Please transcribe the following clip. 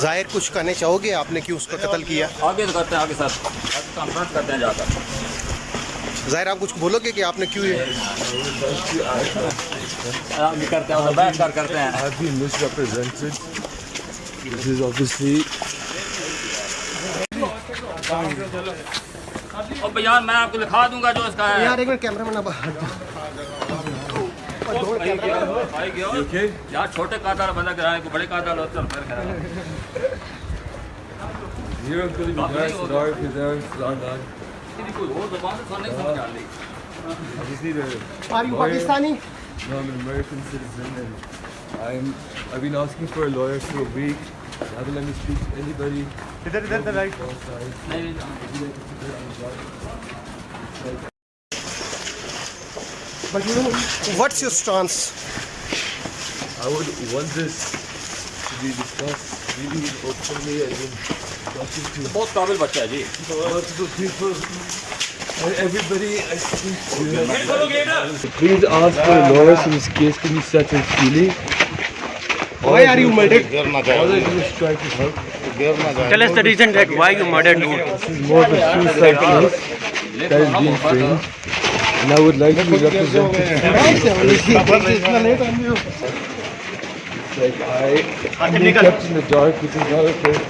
ज़ाहिर कुछ कहने चाहोगे आपने क्यों उसका कत्ल किया? आगे तो करते हैं आगे सर कॉन्फ्रेंस करते हैं जाकर। ज़ाहिर आप कुछ बोलोगे कि आपने क्यों ये? आगे करते हैं बैठ कर करते हैं। Have been misrepresented. This is obviously और बयान मैं आपको लिखा दूँगा जो इसका है। यार एक मिनट कैमरा मैन भाई गयो okay. यार छोटे कादार बंदा कराए को बड़े कादार होते हैं फिर कराए Here I'm going to be nice, Dark, Kazar, London. किसी कोई और ज़ुबान से सुनने समझ आ रही I just need a are you lawyer. Pakistani No, I'm an American citizen and I'm I've been asking for a lawyer for a week. They haven't let me speak to anybody. इधर इधर इधर right Both sides. नहीं but you know what's your stance I would want this to be discussed really openly and in talking to बहुत काबिल बच्चा है जी multiple people and everybody I speak to. Please ask for a lawyer so this case can be settled freely. Why are you murdered All I do is try to help. Tell us the reason that why you murdered dude This is more of a suicide case that is being framed. And I would like to be represented. Like I, I'm being kept in the dark, which is not okay.